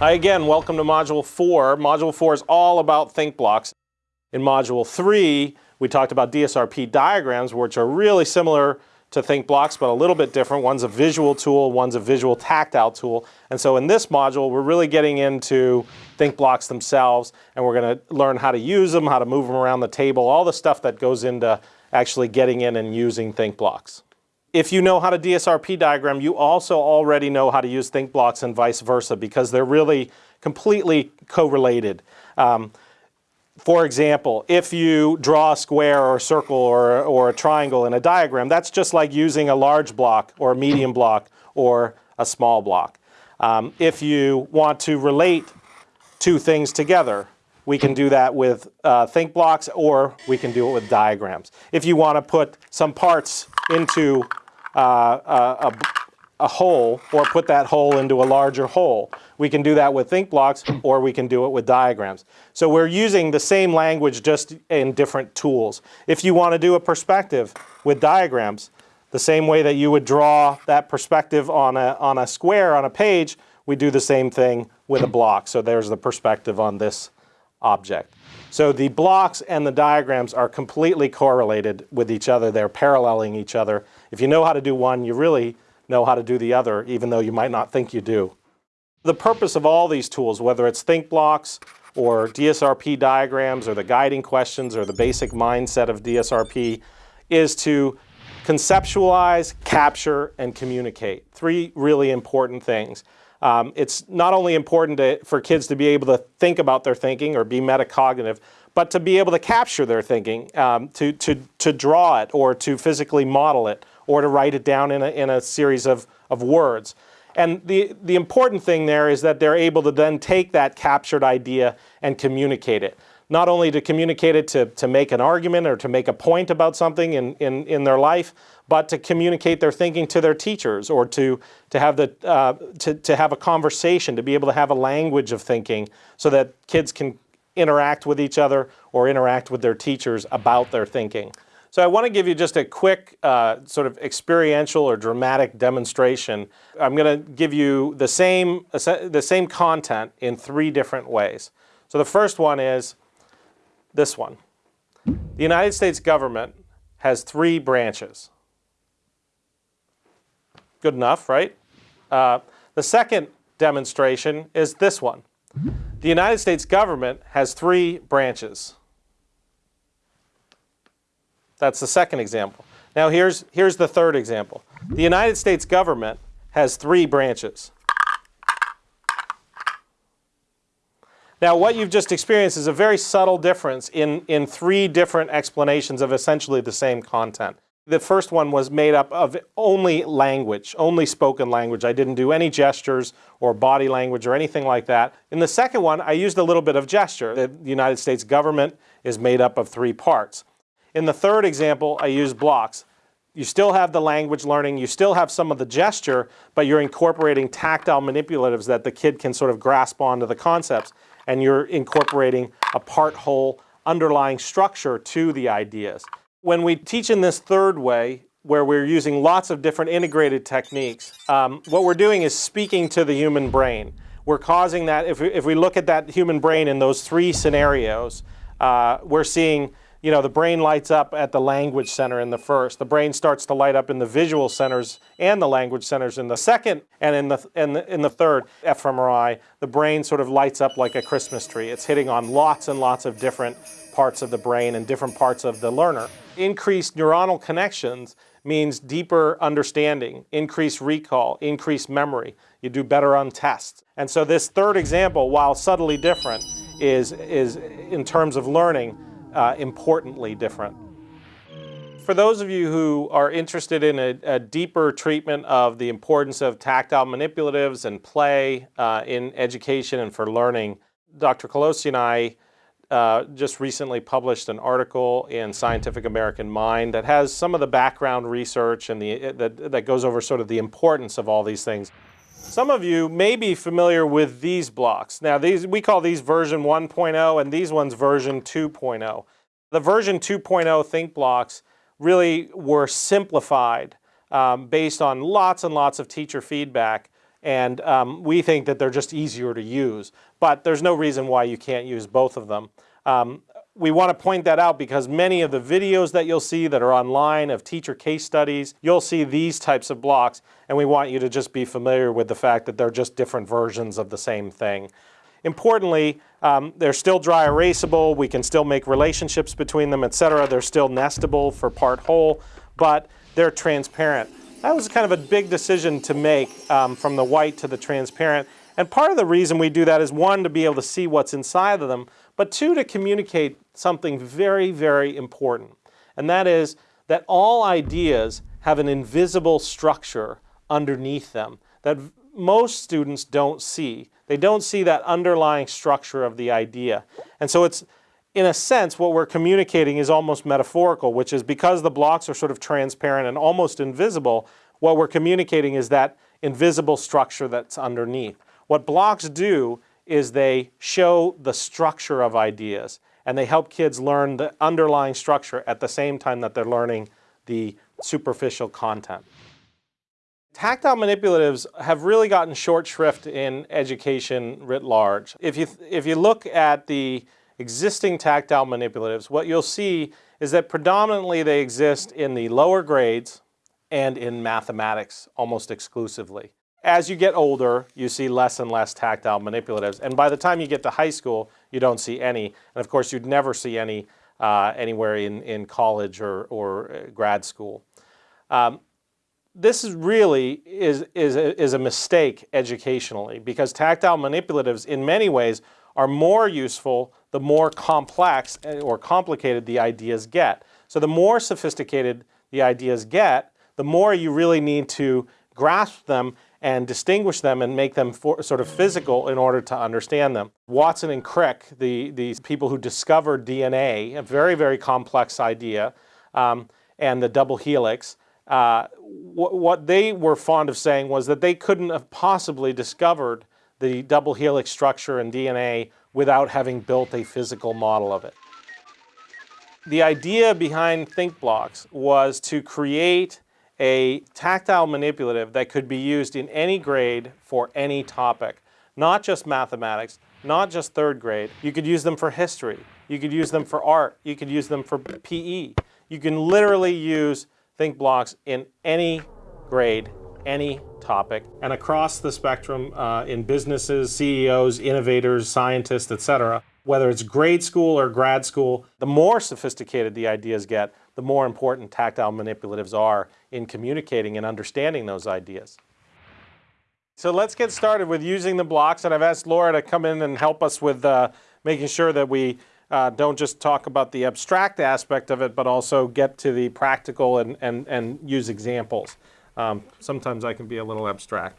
Hi again, welcome to Module 4. Module 4 is all about think blocks. In Module 3, we talked about DSRP diagrams, which are really similar to think blocks, but a little bit different. One's a visual tool, one's a visual tactile tool. And so in this module, we're really getting into think blocks themselves, and we're going to learn how to use them, how to move them around the table, all the stuff that goes into actually getting in and using think blocks. If you know how to DSRP diagram, you also already know how to use think blocks and vice versa because they're really completely correlated. Um, for example, if you draw a square or a circle or, or a triangle in a diagram, that's just like using a large block or a medium block or a small block. Um, if you want to relate two things together, we can do that with uh, think blocks or we can do it with diagrams. If you want to put some parts into uh, a, a, hole or put that hole into a larger hole. We can do that with think blocks or we can do it with diagrams. So we're using the same language just in different tools. If you want to do a perspective with diagrams, the same way that you would draw that perspective on a, on a square on a page, we do the same thing with a block. So there's the perspective on this object. So the blocks and the diagrams are completely correlated with each other. They're paralleling each other. If you know how to do one, you really know how to do the other, even though you might not think you do. The purpose of all these tools, whether it's think blocks or DSRP diagrams or the guiding questions or the basic mindset of DSRP, is to conceptualize, capture, and communicate. Three really important things. Um, it's not only important to, for kids to be able to think about their thinking or be metacognitive, but to be able to capture their thinking, um, to, to, to draw it or to physically model it or to write it down in a, in a series of, of words. And the, the important thing there is that they're able to then take that captured idea and communicate it. Not only to communicate it to, to make an argument or to make a point about something in, in, in their life, but to communicate their thinking to their teachers or to, to, have the, uh, to, to have a conversation, to be able to have a language of thinking so that kids can interact with each other or interact with their teachers about their thinking. So I want to give you just a quick uh, sort of experiential or dramatic demonstration. I'm going to give you the same, the same content in three different ways. So the first one is this one. The United States government has three branches. Good enough, right? Uh, the second demonstration is this one. The United States government has three branches. That's the second example. Now here's, here's the third example. The United States government has three branches. Now what you've just experienced is a very subtle difference in, in three different explanations of essentially the same content. The first one was made up of only language, only spoken language. I didn't do any gestures or body language or anything like that. In the second one, I used a little bit of gesture. The United States government is made up of three parts. In the third example, I use blocks. You still have the language learning, you still have some of the gesture, but you're incorporating tactile manipulatives that the kid can sort of grasp onto the concepts, and you're incorporating a part whole underlying structure to the ideas. When we teach in this third way, where we're using lots of different integrated techniques, um, what we're doing is speaking to the human brain. We're causing that, if we, if we look at that human brain in those three scenarios, uh, we're seeing you know, the brain lights up at the language center in the first. The brain starts to light up in the visual centers and the language centers in the second. And in the, in the, in the third fMRI, the brain sort of lights up like a Christmas tree. It's hitting on lots and lots of different parts of the brain and different parts of the learner. Increased neuronal connections means deeper understanding, increased recall, increased memory. You do better on tests. And so this third example, while subtly different, is, is in terms of learning, uh, importantly different. For those of you who are interested in a, a deeper treatment of the importance of tactile manipulatives and play uh, in education and for learning, Dr. Colosi and I uh, just recently published an article in Scientific American Mind that has some of the background research and the, that, that goes over sort of the importance of all these things. Some of you may be familiar with these blocks. Now these, we call these version 1.0 and these ones version 2.0. The version 2.0 think blocks really were simplified um, based on lots and lots of teacher feedback and um, we think that they're just easier to use. But there's no reason why you can't use both of them. Um, we want to point that out because many of the videos that you'll see that are online of teacher case studies, you'll see these types of blocks and we want you to just be familiar with the fact that they're just different versions of the same thing. Importantly, um, they're still dry erasable, we can still make relationships between them, etc. They're still nestable for part whole, but they're transparent. That was kind of a big decision to make um, from the white to the transparent. And part of the reason we do that is one, to be able to see what's inside of them, but two, to communicate something very, very important. And that is that all ideas have an invisible structure underneath them that most students don't see. They don't see that underlying structure of the idea. And so it's, in a sense, what we're communicating is almost metaphorical, which is because the blocks are sort of transparent and almost invisible, what we're communicating is that invisible structure that's underneath. What blocks do is they show the structure of ideas and they help kids learn the underlying structure at the same time that they're learning the superficial content. Tactile manipulatives have really gotten short shrift in education writ large. If you, if you look at the existing tactile manipulatives, what you'll see is that predominantly they exist in the lower grades and in mathematics almost exclusively. As you get older, you see less and less tactile manipulatives. And by the time you get to high school, you don't see any. And of course, you'd never see any uh, anywhere in, in college or, or uh, grad school. Um, this is really is, is, is a mistake educationally because tactile manipulatives in many ways are more useful the more complex eh, or complicated the ideas get. So the more sophisticated the ideas get, the more you really need to grasp them and distinguish them and make them for, sort of physical in order to understand them. Watson and Crick, the, these people who discovered DNA, a very, very complex idea, um, and the double helix, uh, what they were fond of saying was that they couldn't have possibly discovered the double helix structure in DNA without having built a physical model of it. The idea behind ThinkBlocks was to create a tactile manipulative that could be used in any grade for any topic, not just mathematics, not just third grade. You could use them for history. You could use them for art. You could use them for PE. You can literally use ThinkBlocks in any grade, any topic, and across the spectrum uh, in businesses, CEOs, innovators, scientists, etc. Whether it's grade school or grad school, the more sophisticated the ideas get, the more important tactile manipulatives are in communicating and understanding those ideas. So let's get started with using the blocks, and I've asked Laura to come in and help us with uh, making sure that we uh, don't just talk about the abstract aspect of it, but also get to the practical and, and, and use examples. Um, sometimes I can be a little abstract.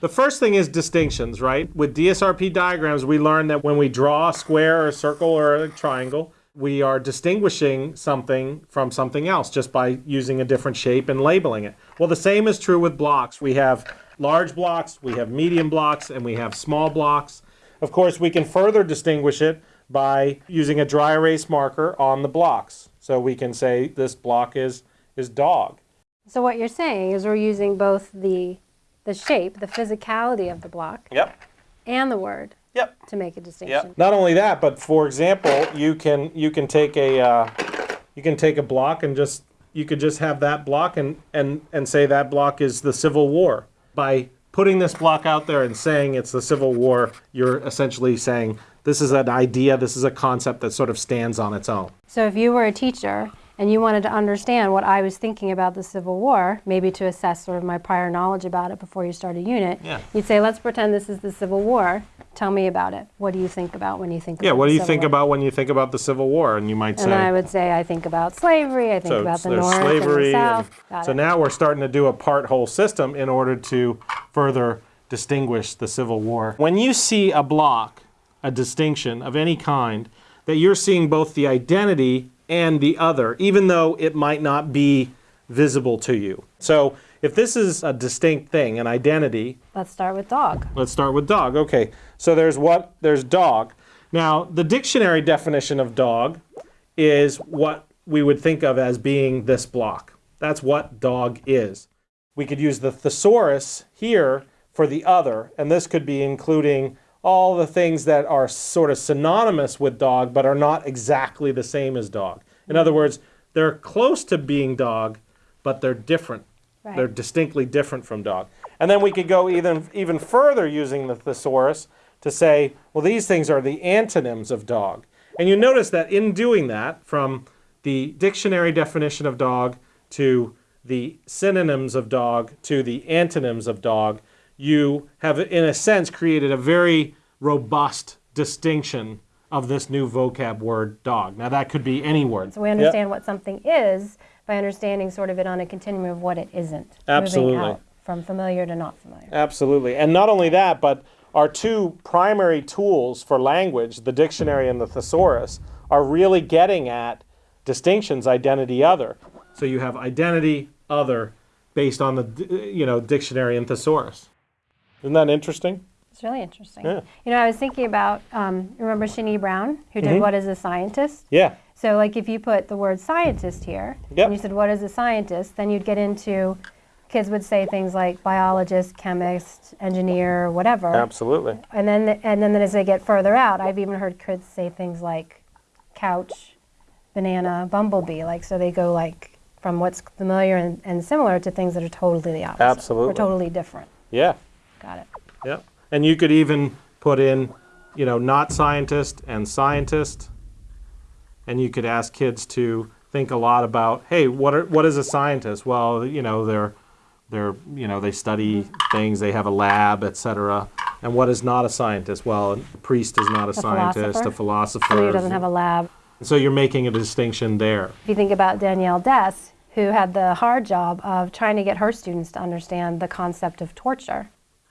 The first thing is distinctions, right? With DSRP diagrams, we learn that when we draw a square or a circle or a triangle, we are distinguishing something from something else just by using a different shape and labeling it. Well, the same is true with blocks. We have large blocks, we have medium blocks, and we have small blocks. Of course, we can further distinguish it by using a dry erase marker on the blocks. So we can say this block is, is dog. So what you're saying is we're using both the, the shape, the physicality of the block, Yep. and the word Yep. to make a distinction. Yep. Not only that, but for example, you can you can take a uh, you can take a block and just you could just have that block and and and say that block is the Civil War. By putting this block out there and saying it's the Civil War, you're essentially saying this is an idea, this is a concept that sort of stands on its own. So if you were a teacher and you wanted to understand what I was thinking about the Civil War, maybe to assess sort of my prior knowledge about it before you start a unit, Yeah. you'd say, let's pretend this is the Civil War. Tell me about it. What do you think about when you think Yeah, about what do you think War? about when you think about the Civil War? And you might And then I say would say, I think about slavery, I think so about the North slavery. and the South. Got so it. now we're starting to do a part whole system in order to further distinguish the Civil War. When you see a block, a distinction of any kind, that you're seeing both the identity and the other, even though it might not be visible to you. So if this is a distinct thing, an identity, Let's start with dog. let's start with dog. Okay, so there's what? There's dog. Now, the dictionary definition of dog is what we would think of as being this block. That's what dog is. We could use the thesaurus here for the other, and this could be including all the things that are sort of synonymous with dog but are not exactly the same as dog. In other words, they're close to being dog, but they're different. Right. They're distinctly different from dog. And then we could go even, even further using the thesaurus to say, well, these things are the antonyms of dog. And you notice that in doing that, from the dictionary definition of dog to the synonyms of dog to the antonyms of dog, you have, in a sense, created a very robust distinction of this new vocab word dog. Now, that could be any word. So we understand what something is by understanding sort of it on a continuum of what it isn't. Absolutely. Moving out from familiar to not familiar. Absolutely. And not only that, but our two primary tools for language, the dictionary and the thesaurus, are really getting at distinctions, identity, other. So you have identity, other, based on the you know dictionary and thesaurus. Isn't that interesting? It's really interesting. Yeah. You know, I was thinking about, um, remember Shani Brown, who did What is a Scientist? Yeah. So, like, if you put the word scientist here, Yep. and you said, What is a scientist? then you'd get into, kids would say things like biologist, chemist, engineer, whatever. Absolutely. And then, and then as they get further out, I've even heard kids say things like couch, banana, bumblebee. Like, so they go like from what's familiar and, and similar to things that are totally the opposite. Absolutely. Or totally different. Yeah. Got it. Yeah. And you could even put in, you know, not scientist and scientist. And you could ask kids to think a lot about, hey, what are, what is a scientist? Well, you know, they're they're you know they study things, they have a lab, etc. And what is not a scientist? Well, a priest is not a, scientist. A philosopher. philosopher. Somebody who doesn't have a lab. so you're making a distinction there. If you think about Danielle Dess, who had the hard job of trying to get her students to understand the concept of torture,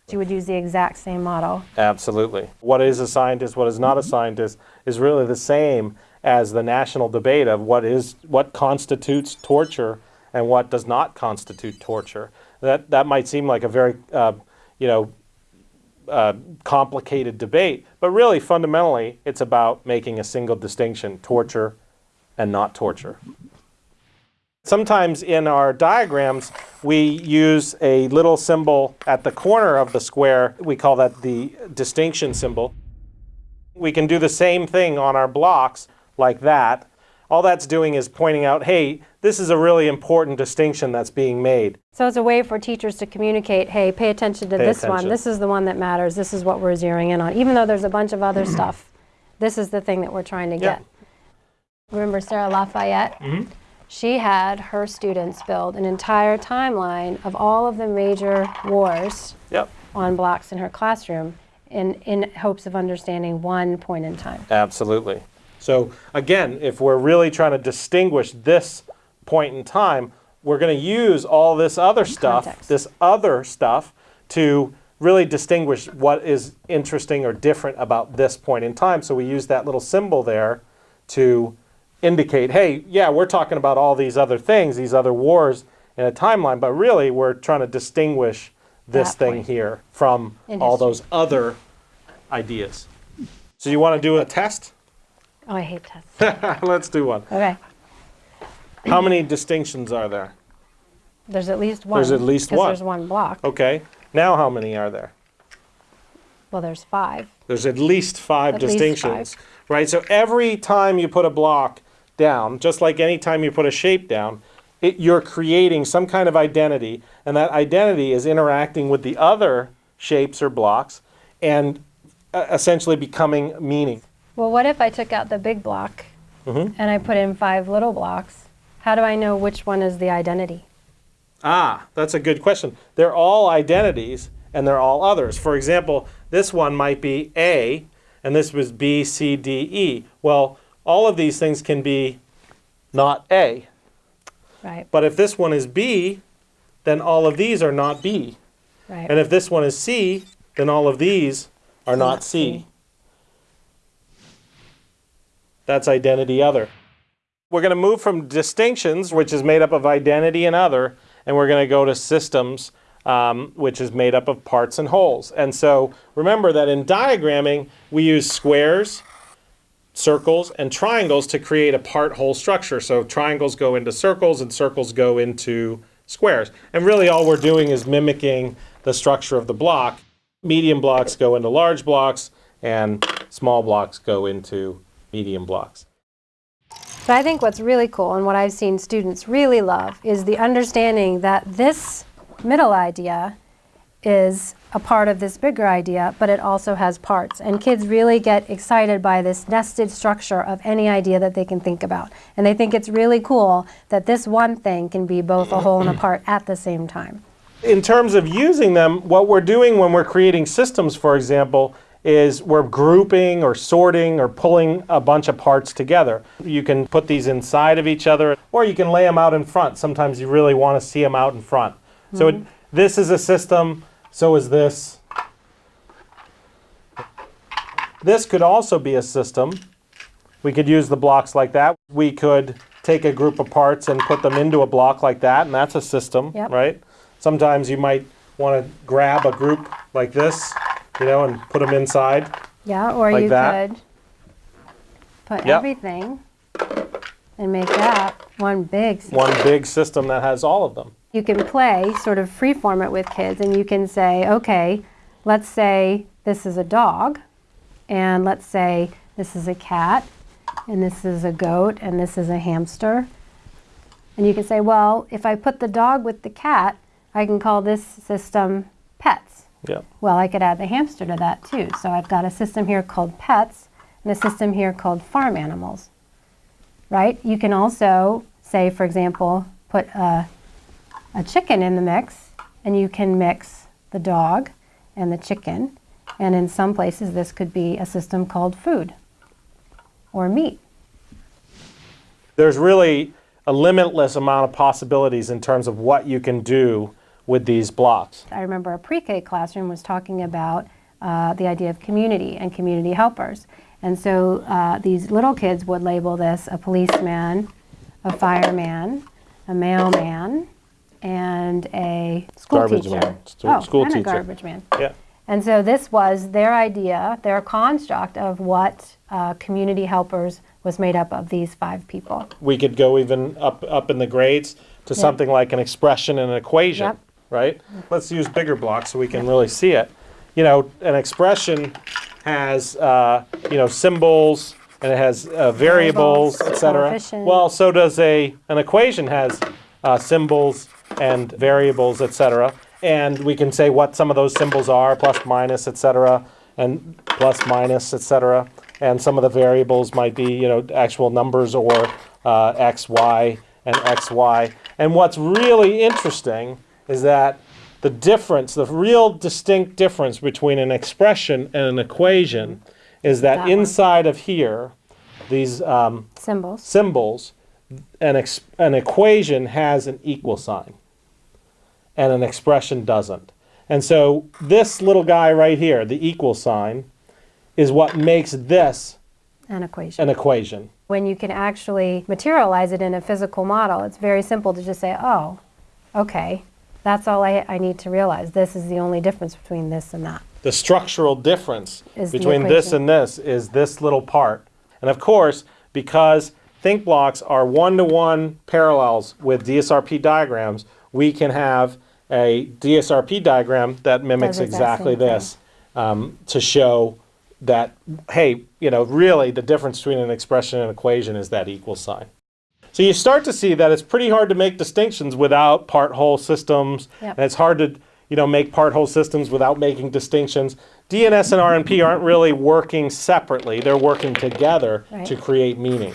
she would use the exact same model. Absolutely. What is a scientist, what is not a scientist is really the same as the national debate of what is what constitutes torture and what does not constitute torture. That that might seem like a very uh, you know uh, complicated debate, but really fundamentally it's about making a single distinction: torture and not torture. Sometimes in our diagrams, we use a little symbol at the corner of the square. We call that the distinction symbol. We can do the same thing on our blocks like that. All that's doing is pointing out, hey, this is a really important distinction that's being made. So it's a way for teachers to communicate, hey, pay attention to Pay this one. This is the one that matters. This is what we're zeroing in on. Even though there's a bunch of other stuff, this is the thing that we're trying to Yeah. get. Remember Sarah Lafayette? Mm-hmm. She had her students build an entire timeline of all of the major wars Yep. on blocks in her classroom in, in hopes of understanding one point in time. Absolutely. So again, if we're really trying to distinguish this point in time, we're going to use all this other stuff, Context. this other stuff, to really distinguish what is interesting or different about this point in time. So we use that little symbol there to indicate, hey, yeah, we're talking about all these other things, these other wars in a timeline, but really we're trying to distinguish this That thing point. here from In all history. those other ideas. So you want to do a test? Oh, I hate tests. Let's do one. Okay. How many distinctions are there? There's at least one. There's at least one. there's one block. Okay. Now how many are there? Well, there's five. There's at least five At least distinctions. Right? So every time you put a block down, just like any time you put a shape down, it, you're creating some kind of identity, and that identity is interacting with the other shapes or blocks and uh, essentially becoming meaning. Well, what if I took out the big block Mm-hmm. and I put in five little blocks? How do I know which one is the identity? Ah, that's a good question. They're all identities and they're all others. For example, this one might be A and this was B, C, D, E. Well, all of these things can be not A. Right, But if this one is B, then all of these are not B. right. And if this one is C, then all of these are not Not C. C. That's identity other. We're going to move from distinctions, which is made up of identity and other, and we're going to go to systems, um, which is made up of parts and wholes. And so remember that in diagramming, we use squares, circles, and triangles to create a part-whole structure. So triangles go into circles and circles go into squares. And really all we're doing is mimicking the structure of the block. Medium blocks go into large blocks, and small blocks go into medium blocks. But I think what's really cool and what I've seen students really love is the understanding that this middle idea is a part of this bigger idea, but it also has parts. And kids really get excited by this nested structure of any idea that they can think about. And they think it's really cool that this one thing can be both a whole and a part at the same time. In terms of using them, what we're doing when we're creating systems, for example, is we're grouping or sorting or pulling a bunch of parts together. You can put these inside of each other, or you can lay them out in front. Sometimes you really want to see them out in front. So it, this is a system, so is this. This could also be a system. We could use the blocks like that. We could take a group of parts and put them into a block like that, and that's a system, Yep. right? Sometimes you might want to grab a group like this, you know, and put them inside. Yeah, or Like you that. could put Yep. everything and make that one big system. One big system that has all of them. You can play, sort of freeform it with kids, and you can say, okay, let's say this is a dog, and let's say this is a cat, and this is a goat, and this is a hamster. And you can say, well, if I put the dog with the cat, I can call this system pets. Yeah. Well, I could add the hamster to that too. So I've got a system here called pets and a system here called farm animals. Right? You can also say, for example, put a, a chicken in the mix and you can mix the dog and the chicken. And in some places, this could be a system called food or meat. There's really a limitless amount of possibilities in terms of what you can do with these blocks. I remember a pre-K classroom was talking about uh, the idea of community and community helpers. And so uh, these little kids would label this a policeman, a fireman, a mailman, and a school Garbage teacher. man, oh, school and teacher. a garbage man. Yeah. And so this was their idea, their construct of what uh, community helpers was made up of these five people. We could go even up, up in the grades to something like an expression and an equation, Yep. right? Let's use bigger blocks so we can really see it. You know, an expression has, uh, you know, symbols and it has uh, variables, Variables, et cetera. Well, so does a, an equation has uh, symbols and variables, etc. And we can say what some of those symbols are, plus, minus, etc., and plus, minus, etc. And some of the variables might be, you know, actual numbers or uh, x, y, and x, y. And what's really interesting is that the difference, the real distinct difference between an expression and an equation is that, That one. inside of here, these um, Symbols. symbols, an, an equation has an equal sign, and an expression doesn't. And so this little guy right here, the equal sign, is what makes this An equation. an equation. when you can actually materialize it in a physical model, it's very simple to just say, oh, okay, that's all I, I need to realize. This is the only difference between this and that. The structural difference Is between this and this is this little part. And of course, because think blocks are one-to-one parallels with DSRP diagrams, we can have a DSRP diagram that mimics exactly this um, to show that, hey, you know, really the difference between an expression and an equation is that equal sign. So you start to see that it's pretty hard to make distinctions without part-whole systems, Yep. and it's hard to, you know, make part-whole systems without making distinctions. DNS and RNP aren't really working separately; they're working together Right. to create meaning.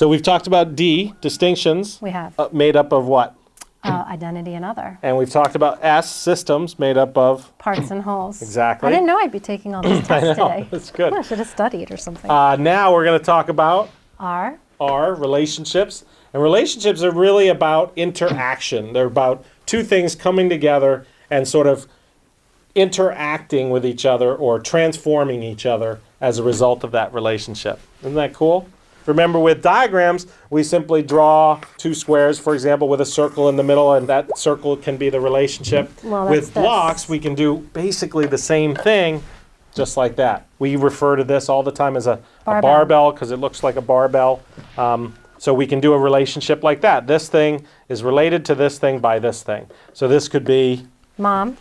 So we've talked about D distinctions, We have uh, made up of what? uh, identity and other, And we've talked about S systems, made up of. parts and wholes. Exactly. I didn't know I'd be taking all these tests today. that's good. I should have studied or something. Uh, now we're going to talk about R, are relationships. And relationships are really about interaction. They're about two things coming together and sort of interacting with each other or transforming each other as a result of that relationship. Isn't that cool? Remember with diagrams, we simply draw two squares, for example, with a circle in the middle, and that circle can be the relationship. Well, with blocks, we can do basically the same thing, just like that. We refer to this all the time as a, barbell because it looks like a barbell. Um, so we can do a relationship like that. This thing is related to this thing by this thing. So this could be Mom,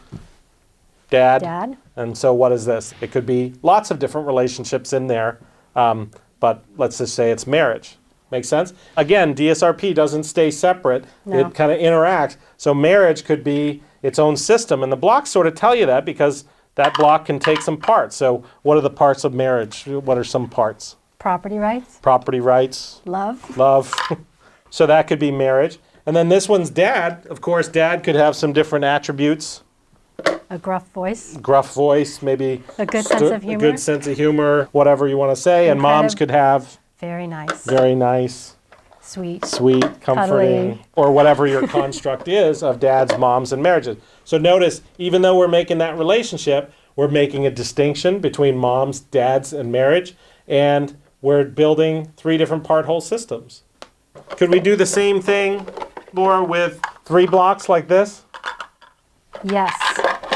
dad. dad. And so what is this? It could be lots of different relationships in there, um, but let's just say it's marriage. Make sense? Again, DSRP doesn't stay separate. No. It kind of interacts. So marriage could be its own system, and the blocks sort of tell you that because that block can take some parts. So what are the parts of marriage? What are some parts? Property rights, Property rights, love, love. so that could be marriage. And then this one's dad. Of course, dad could have some different attributes. A gruff voice, gruff voice, maybe A good sense of humor. a good sense of humor, whatever you want to say. And, And moms could have very nice, very nice, sweet. sweet, comforting, Cuddly. or whatever your construct is of dads, moms, and marriages. So notice, even though we're making that relationship, we're making a distinction between moms, dads, and marriage, and we're building three different part whole systems. Could we do the same thing, Laura, with three blocks like this? Yes,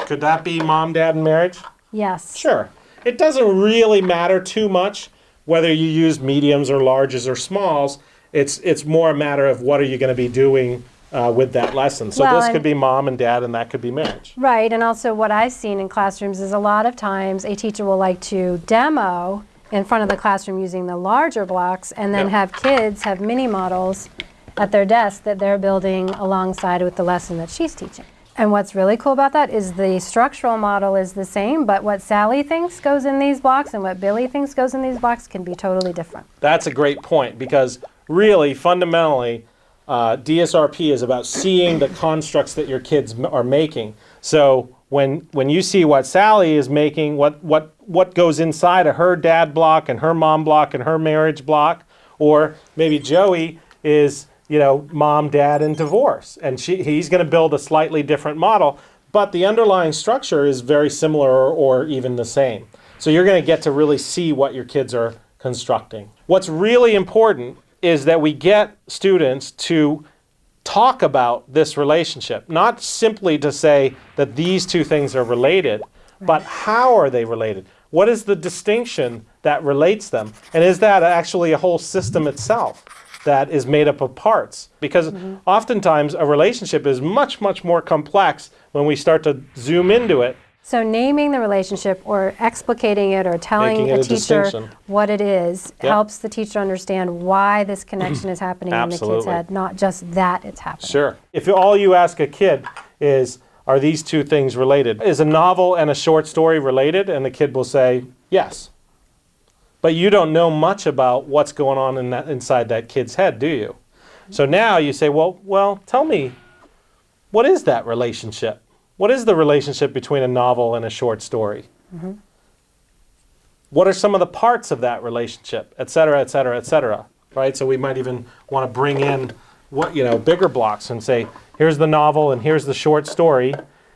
Could that be mom, dad, and marriage? yes. Sure. It doesn't really matter too much whether you use mediums or larges or smalls. It's it's more a matter of what are you going to be doing uh, with that lesson. So Well, this could be mom and dad, and that could be marriage. Right, and also what I've seen in classrooms is a lot of times a teacher will like to demo in front of the classroom using the larger blocks and then Yeah. have kids have mini models at their desk that they're building alongside with the lesson that she's teaching. And what's really cool about that is the structural model is the same, but what Sally thinks goes in these blocks and what Billy thinks goes in these blocks can be totally different. That's a great point because really, fundamentally, uh, DSRP is about seeing the constructs that your kids are making. So when when you see what Sally is making, what what what goes inside of her dad block and her mom block and her marriage block, or maybe Joey is you know mom, dad, and divorce, and she he's going to build a slightly different model, but the underlying structure is very similar or, or even the same. So you're going to get to really see what your kids are constructing. What's really important is that we get students to talk about this relationship, not simply to say that these two things are related, but how are they related? What is the distinction that relates them? And is that actually a whole system itself that is made up of parts? Because mm-hmm. oftentimes a relationship is much, much more complex when we start to zoom into it. So naming the relationship or explicating it or telling Making a a teacher what it is Yep. helps the teacher understand why this connection is happening in the kid's head, not just that it's happening. Sure. If all you ask a kid is, are these two things related? Is a novel and a short story related? And the kid will say, yes. But you don't know much about what's going on in that, inside that kid's head, do you? So now you say, well, well, tell me, what is that relationship? What is the relationship between a novel and a short story? Mm-hmm. What are some of the parts of that relationship, et cetera, et cetera, et cetera, right? So we might even want to bring in what, you know, bigger blocks and say, here's the novel and here's the short story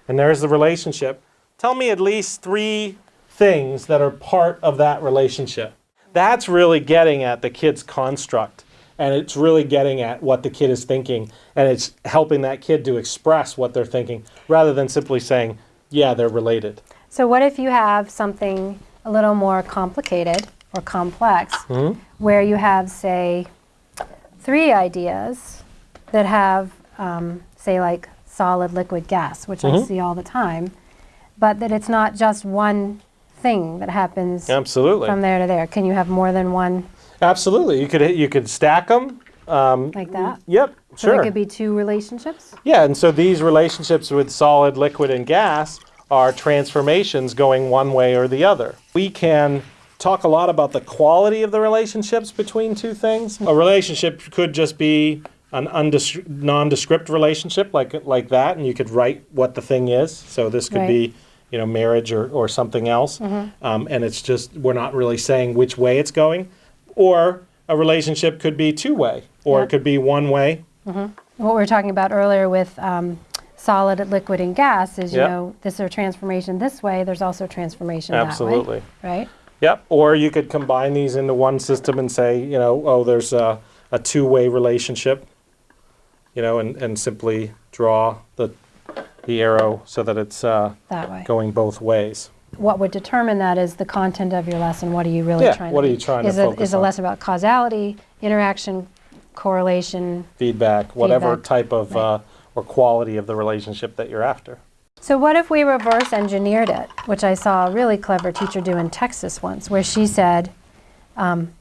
and there's the relationship. Tell me at least three things that are part of that relationship. That's really getting at the kid's construct and it's really getting at what the kid is thinking and it's helping that kid to express what they're thinking rather than simply saying, yeah, they're related. So what if you have something a little more complicated or complex Mm-hmm. where you have, say, three ideas that have, um, say, like solid, liquid, gas, which I Mm-hmm. see all the time, but that it's not just one thing that happens Absolutely. from there to there. Can you have more than one Absolutely. You could you could stack them. Um, like that? yep. So Sure. there could be two relationships? Yeah, and so these relationships with solid, liquid, and gas are transformations going one way or the other. We can talk a lot about the quality of the relationships between two things. A relationship could just be an nondescript relationship like like that, and you could write what the thing is. So this could Right. be you know marriage or, or something else, um, and it's just we're not really saying which way it's going. Or a relationship could be two way, or Yeah. it could be one way. What we were talking about earlier with um, solid, liquid, and gas is, you Yep. know, this are transformation this way, there's also transformation that way. Absolutely. Right? Yep. Or you could combine these into one system and say, you know, oh, there's a, a two-way relationship, you know, and, and simply draw the, the arrow so that it's uh, That way. going both ways. What would determine that is the content of your lesson. What are you really Yeah, trying what to are you trying to is it- focus Is a on? lesson about causality, interaction, correlation? Feedback, whatever Feedback, type of right. uh, or quality of the relationship that you're after. So what if we reverse engineered it, which I saw a really clever teacher do in Texas once, where she said, um,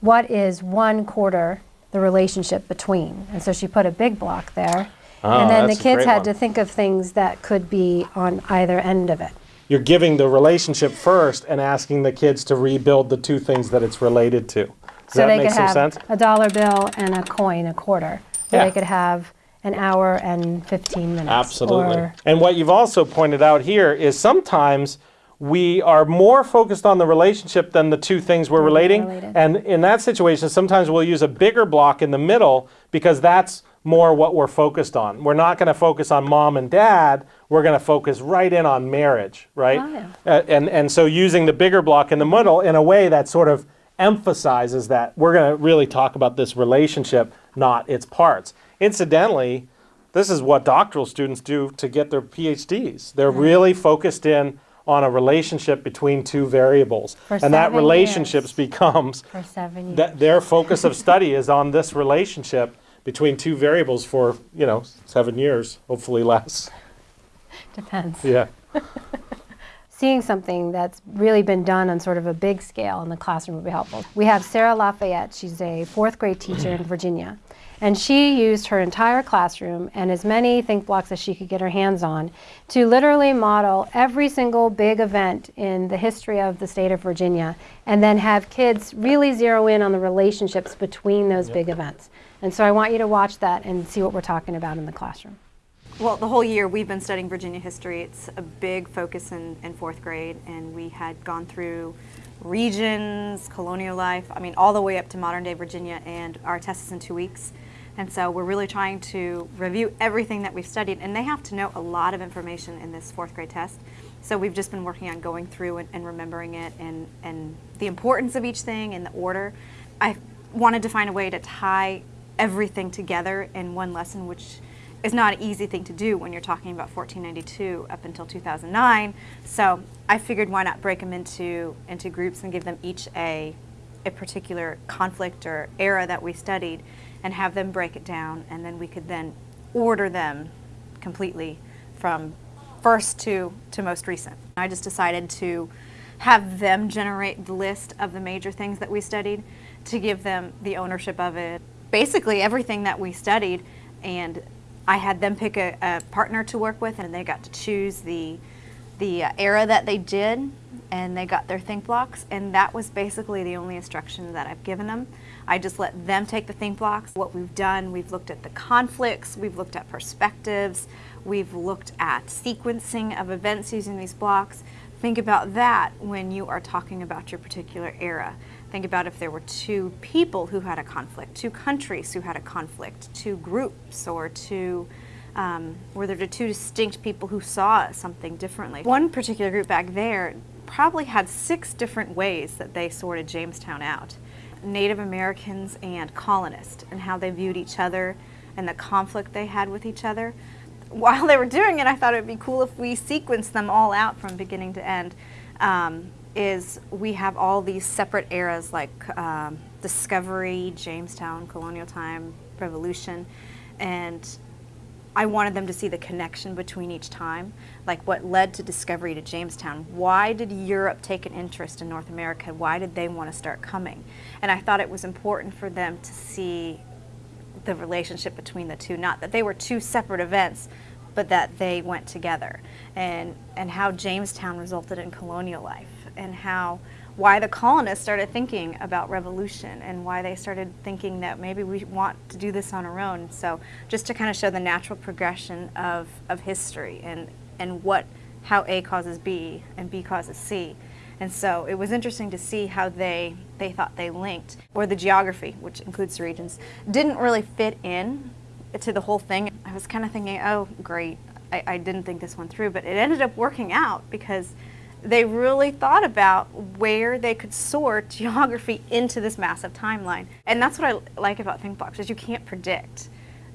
what is one quarter the relationship between? And so she put a big block there. Ah, and then the kids had one. to think of things that could be on either end of it. You're giving the relationship first and asking the kids to rebuild the two things that it's related to. Does so that they make could some have sense? a dollar bill and a coin, a quarter. Or Yeah. they could have an hour and 15 minutes. Absolutely. And what you've also pointed out here is sometimes we are more focused on the relationship than the two things we're relating. related. And in that situation, sometimes we'll use a bigger block in the middle because that's more what we're focused on. We're not going to focus on mom and dad. We're going to focus right in on marriage, right? Oh, yeah. Uh, and and so using the bigger block in the middle in a way that sort of emphasizes that we're going to really talk about this relationship, not its parts. Incidentally, this is what doctoral students do to get their PhDs. They're really focused in on a relationship between two variables, For and that seven relationship years. becomes for seven years. that their focus of study is on this relationship between two variables for you know seven years, hopefully less. Depends. Yeah. seeing something that's really been done on sort of a big scale in the classroom would be helpful. We have Sarah Lafayette. She's a fourth grade teacher in Virginia. And she used her entire classroom and as many think blocks as she could get her hands on to literally model every single big event in the history of the state of Virginia and then have kids really zero in on the relationships between those big events. And so I want you to watch that and see what we're talking about in the classroom. Well, the whole year we've been studying Virginia history. It's a big focus in, in fourth grade, and we had gone through regions, colonial life, I mean, all the way up to modern day Virginia, and our test is in two weeks. And so we're really trying to review everything that we've studied, and they have to know a lot of information in this fourth grade test. So we've just been working on going through and, and remembering it and, and the importance of each thing and the order. I wanted to find a way to tie everything together in one lesson, which is not an easy thing to do when you're talking about 1492 up until 2009. So I figured why not break them into into groups and give them each a a particular conflict or era that we studied and have them break it down and then we could then order them completely from first to to most recent. I just decided to have them generate the list of the major things that we studied to give them the ownership of it. Basically everything that we studied and I had them pick a, a partner to work with, and they got to choose the the uh, era that they did, and they got their think blocks, and that was basically the only instruction that I've given them. I just let them take the think blocks. What we've done, we've looked at the conflicts, we've looked at perspectives, we've looked at sequencing of events using these blocks. Think about that when you are talking about your particular era. Think about if there were two people who had a conflict, two countries who had a conflict, two groups, or two, um, were there two distinct people who saw something differently. One particular group back there probably had six different ways that they sorted Jamestown out. Native Americans and colonists, and how they viewed each other and the conflict they had with each other. While they were doing it, I thought it would be cool if we sequenced them all out from beginning to end. Um, is we have all these separate eras like um, discovery, Jamestown, colonial time, revolution, and I wanted them to see the connection between each time, like what led to discovery to Jamestown. Why did Europe take an interest in North America? Why did they want to start coming? And I thought it was important for them to see the relationship between the two, not that they were two separate events, but that they went together, and, and how Jamestown resulted in colonial life, and how why the colonists started thinking about revolution and why they started thinking that maybe we want to do this on our own. So just to kind of show the natural progression of, of history and, and what how A causes B and B causes C. And so it was interesting to see how they, they thought they linked, or the geography, which includes the regions, didn't really fit in to the whole thing, I was kind of thinking, oh, great. I, I didn't think this one through, but it ended up working out because they really thought about where they could sort geography into this massive timeline. And that's what I like about ThinkBlocks is you can't predict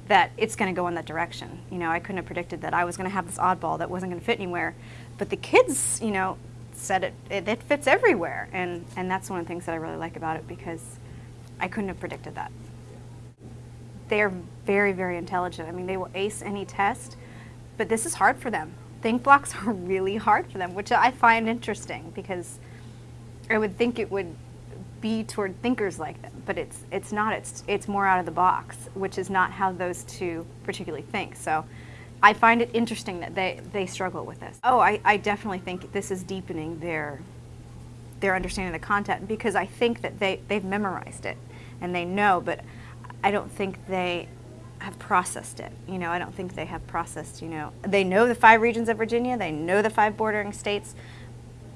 that it's going to go in that direction. You know, I couldn't have predicted that I was going to have this oddball that wasn't going to fit anywhere, but the kids, you know, said it, it, it fits everywhere, and and that's one of the things that I really like about it because I couldn't have predicted that. They're very very intelligent. I mean, they will ace any test, but this is hard for them. Think blocks are really hard for them, which I find interesting because I would think it would be toward thinkers like them, but it's it's not. It's it's more out of the box, which is not how those two particularly think. So I find it interesting that they they struggle with this. Oh, I, I definitely think this is deepening their their understanding of the content because I think that they they've memorized it and they know, but I don't think they have processed it. You know, I don't think they have processed. You know, they know the five regions of Virginia, they know the five bordering states,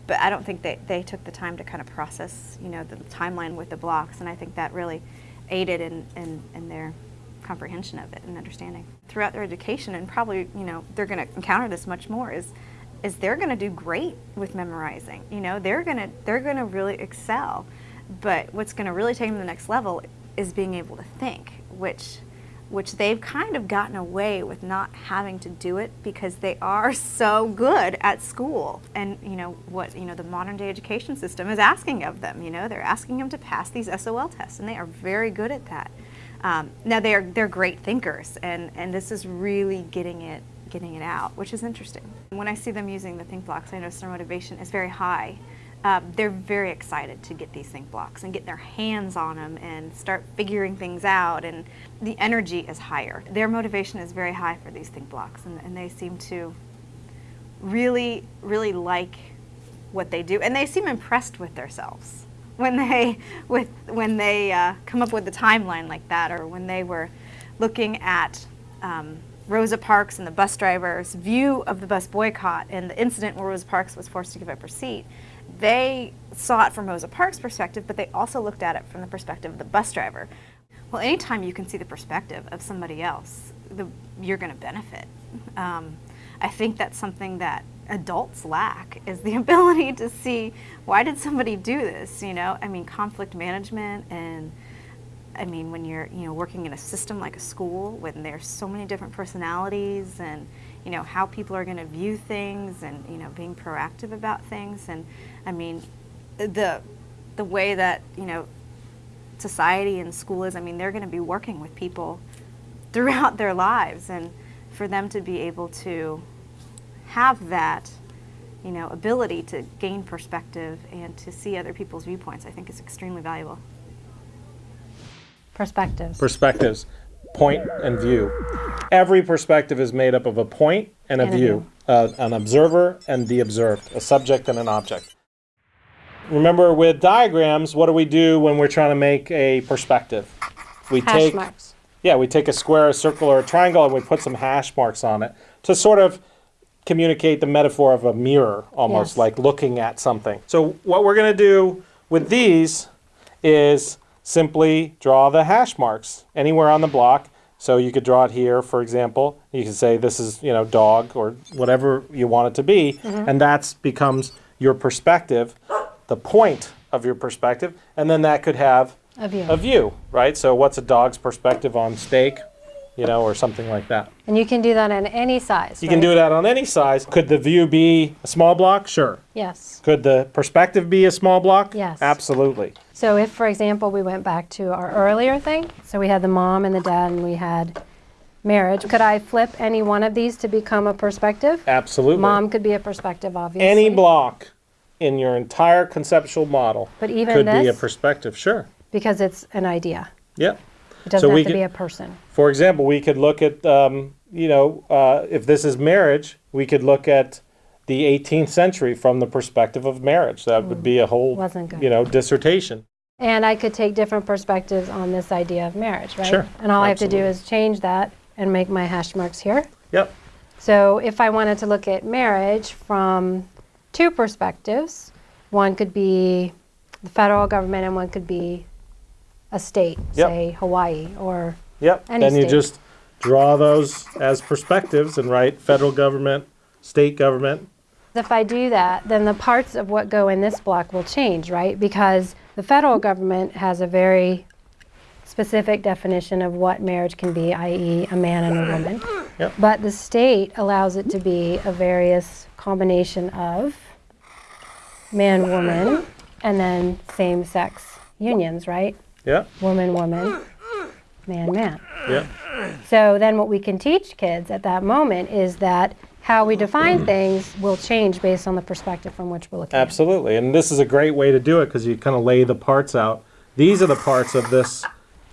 but I don't think they, they took the time to kind of process, you know, the timeline with the blocks, and I think that really aided in, in, in their comprehension of it and understanding. Throughout their education, and probably, you know, they're going to encounter this much more, is is they're going to do great with memorizing. You know, they're going to they're going to really excel. But what's going to really take them to the next level is being able to think, which which they've kind of gotten away with not having to do it because they are so good at school. And you know what you know the modern day education system is asking of them you know they're asking them to pass these SOL tests and they are very good at that. Um, now they're they're great thinkers and and this is really getting it getting it out which is interesting. When I see them using the think blocks I notice their motivation is very high uh, they're very excited to get these think blocks and get their hands on them and start figuring things out and the energy is higher. Their motivation is very high for these think blocks and, and they seem to really, really like what they do and they seem impressed with themselves when they, with, when they uh, come up with a timeline like that or when they were looking at um, Rosa Parks and the bus driver's view of the bus boycott and the incident where Rosa Parks was forced to give up her seat they saw it from Rosa Parks' perspective, but they also looked at it from the perspective of the bus driver. Well, anytime you can see the perspective of somebody else, the, you're going to benefit. Um, I think that's something that adults lack is the ability to see why did somebody do this you know i mean conflict management and i mean when you're you know working in a system like a school when there's so many different personalities and you know how people are going to view things and you know being proactive about things and I mean, the the way that you know society and school is. I mean, they're going to be working with people throughout their lives, and for them to be able to have that you know ability to gain perspective and to see other people's viewpoints, I think is extremely valuable. Perspectives. Perspectives, point and view. Every perspective is made up of a point and a And a view, view. uh, an observer and the observed, a subject and an object. Remember with diagrams, what do we do when we're trying to make a perspective? We Hash take marks. Yeah, we take a square, a circle, or a triangle and we put some hash marks on it to sort of communicate the metaphor of a mirror, almost Yes. like looking at something. So what we're going to do with these is simply draw the hash marks anywhere on the block. So you could draw it here, for example. You could say this is, you know, dog or whatever you want it to be, mm-hmm. and that becomes your perspective, the point of your perspective, and then that could have A view. a view, right? So what's a dog's perspective on steak, you know, or something like that. And you can do that in any size. You can do that on any size. Could the view be a small block? Sure. Yes. Could the perspective be a small block? Yes. Absolutely. So if, for example, we went back to our earlier thing, so we had the mom and the dad and we had marriage, could I flip any one of these to become a perspective? Absolutely. Mom could be a perspective, obviously. Any block in your entire conceptual model But even could be a perspective. Sure. Because it's an idea. Yep. It doesn't we have to could- be a person. For example, we could look at, um, you know, uh, if this is marriage, we could look at the 18th century from the perspective of marriage. That would be a whole, Mm. Wasn't good. you know, dissertation. And I could take different perspectives on this idea of marriage, right? Sure, And all I have to do is change that and make my hash marks here. Yep. So if I wanted to look at marriage from two perspectives, one could be the federal government and one could be a state, Yep. say Hawaii or Yep. Any then you state. just draw those as perspectives and write federal government, state government. If I do that, then the parts of what go in this block will change, right? Because the federal government has a very specific definition of what marriage can be, i.e., a man and a woman. Yep. But the state allows it to be a various combination of man, woman, and then same sex unions, right? Yeah, Woman, woman, man, man. yeah, So then what we can teach kids at that moment is that how we define things will change based on the perspective from which we're looking at. absolutely. And this is a great way to do it because you kind of lay the parts out. These are the parts of this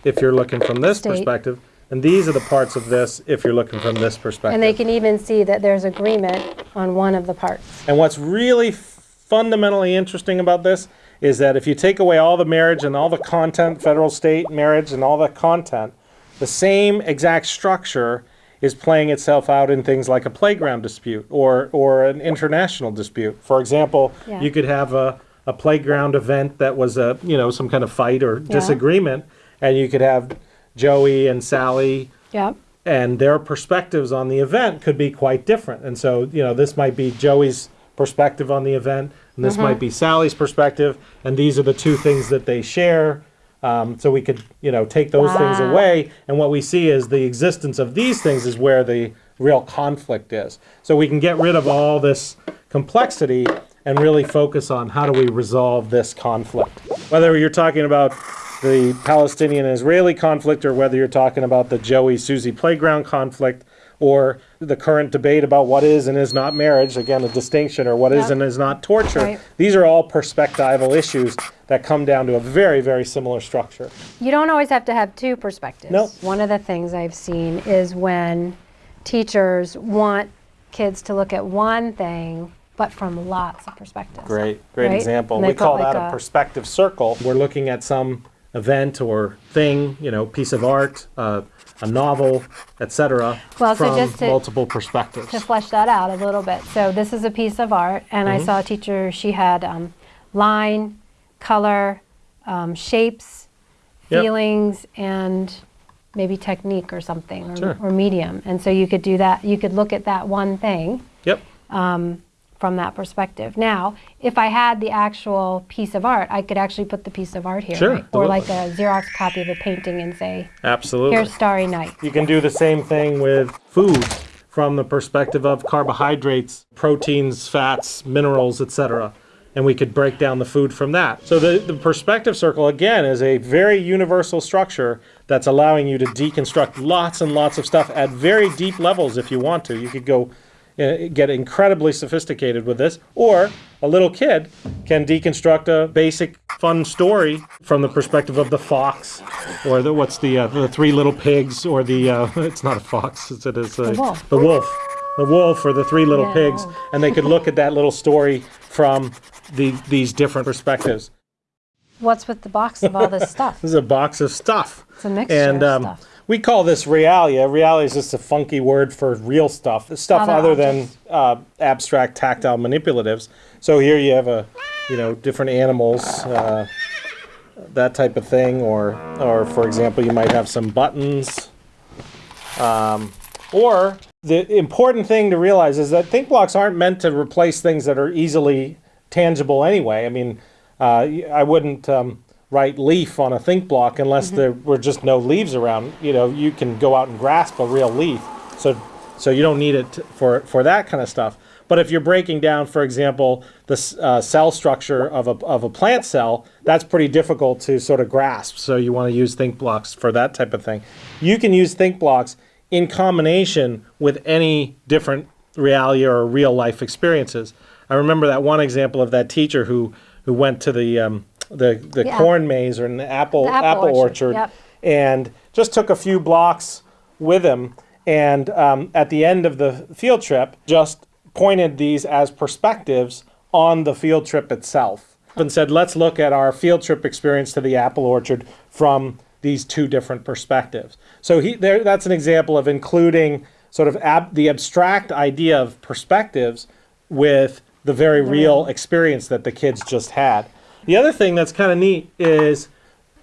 if you're looking from this State. perspective, and these are the parts of this if you're looking from this perspective. And they can even see that there's agreement on one of the parts. And what's really fundamentally interesting about this is that if you take away all the marriage and all the content, federal, state, marriage, and all the content, the same exact structure is playing itself out in things like a playground dispute or, or an international dispute. For example, Yeah. you could have a, a playground event that was a, you know, some kind of fight or disagreement, and you could have Joey and Sally Yep. and their perspectives on the event could be quite different. And so, you know, this might be Joey's perspective on the event, and this might be Sally's perspective, and these are the two things that they share. Um, so we could, you know, take those things away, and what we see is the existence of these things is where the real conflict is. So we can get rid of all this complexity and really focus on how do we resolve this conflict. Whether you're talking about the Palestinian Israeli conflict or whether you're talking about the Joey Susie playground conflict or the current debate about what is and is not marriage, again, a distinction, or what is Yep. and is not torture. Right. These are all perspectival issues that come down to a very, very similar structure. You don't always have to have two perspectives. Nope. One of the things I've seen is when teachers want kids to look at one thing, but from lots of perspectives. Great, great Right? example. We call like that a a- perspective circle. We're looking at some event or thing, you know, piece of art, uh, a novel, etc., Well, so from just to- multiple perspectives. to flesh that out a little bit. So this is a piece of art, and Mm-hmm. I saw a teacher. She had um, line, color, um, shapes, Yep. feelings, and maybe technique or something, or, Sure. or medium. And so you could do that. You could look at that one thing Yep. From that perspective. Now, if I had the actual piece of art, I could actually put the piece of art here, Sure, right? or like a. Xerox copy of a painting, and say, Absolutely. "Here's Starry Night." You can do the same thing with food from the perspective of carbohydrates, proteins, fats, minerals, etc. And we could break down the food from that. So the, the perspective circle, again, is a very universal structure that's allowing you to deconstruct lots and lots of stuff at very deep levels if you want to. You could go get incredibly sophisticated with this, or a little kid can deconstruct a basic fun story from the perspective of the fox, or the what's the uh, the three little pigs, or the uh, it's not a fox, it's, it is a, The wolf. the wolf, the wolf, or the three little Yeah, pigs, and they could look at that little story from the, these different perspectives. What's with the box of all this stuff? This is a box of stuff. It's a mixture And of um, stuff. We call this realia. Realia is just a funky word for real stuff, stuff Other other than uh, abstract tactile manipulatives. So here you have a, you know, different animals, uh, that type of thing, or, or for example, you might have some buttons. Um, or the important thing to realize is that think blocks aren't meant to replace things that are easily tangible anyway. I mean, uh, I wouldn't um, write leaf on a think block unless there were just no leaves around. You know, you can go out and grasp a real leaf, so so you don't need it t- for for that kind of stuff. But if you're breaking down, for example, the uh, cell structure of a, of a plant cell, that's pretty difficult to sort of grasp. So you want to use think blocks for that type of thing. You can use think blocks in combination with any different reality or real life experiences. I remember that one example of that teacher who who went to the um, the the The corn maze or an apple The apple apple, orchard, orchard, yep. and just took a few blocks with him. And um, at the end of the field trip, just pointed these as perspectives on the field trip itself and said, let's look at our field trip experience to the apple orchard from these two different perspectives. So he, there, that's an example of including sort of ab, the abstract idea of perspectives with the very real experience that the kids just had. The other thing that's kind of neat is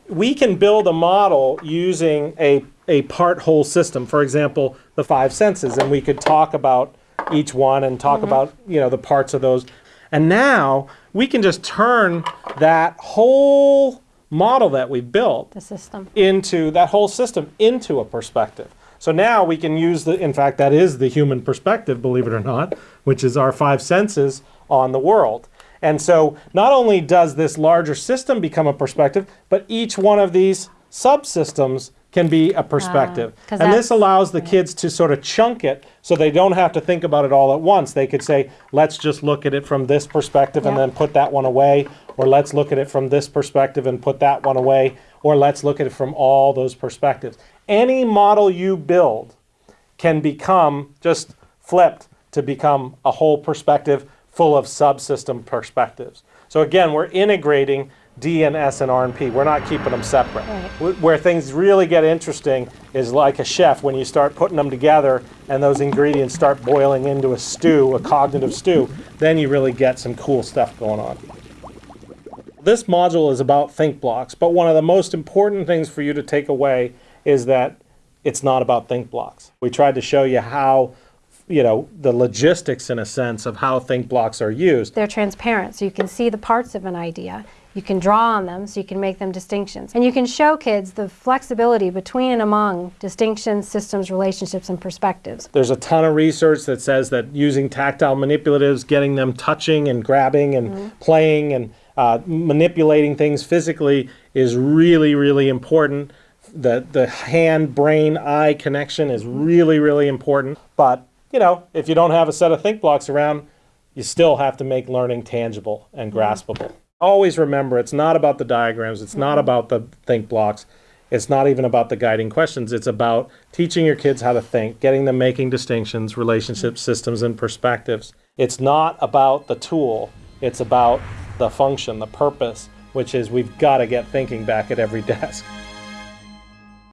we can build a model using a a part whole system. For example, the five senses, and we could talk about each one and talk mm-hmm. about you know the parts of those. And now we can just turn that whole model that we built The system. into that whole system into a perspective. So now we can use the, in fact, that is the human perspective, believe it or not, which is our five senses on the world. And so not only does this larger system become a perspective, but each one of these subsystems can be a ah, perspective. 'cause and this allows the kids to sort of chunk it so they don't have to think about it all at once. They could say, let's just look at it from this perspective and then put that one away, or let's look at it from this perspective and put that one away, or let's look at it from all those perspectives. Any model you build can become just flipped to become a whole perspective full of subsystem perspectives. So again, we're integrating D and S and R and P. We're not keeping them separate. Right. Where things really get interesting is like a chef when you start putting them together and those ingredients start boiling into a stew, a cognitive stew, then you really get some cool stuff going on. This module is about think blocks, but one of the most important things for you to take away is that it's not about think blocks. We tried to show you how, you know, the logistics in a sense of how think blocks are used. They're transparent, so you can see the parts of an idea. You can draw on them, so you can make them distinctions. And you can show kids the flexibility between and among distinctions, systems, relationships, and perspectives. There's a ton of research that says that using tactile manipulatives, getting them touching and grabbing and playing and uh, manipulating things physically is really, really important. The, the hand brain eye connection is really, really important. But, you know, if you don't have a set of think blocks around, you still have to make learning tangible and mm-hmm. graspable. Always remember it's not about the diagrams, it's not mm-hmm. about the think blocks. It's not even about the guiding questions. It's about teaching your kids how to think, getting them making distinctions, relationships, mm-hmm. systems, and perspectives. It's not about the tool, it's about the function, the purpose, which is we've got to get thinking back at every desk.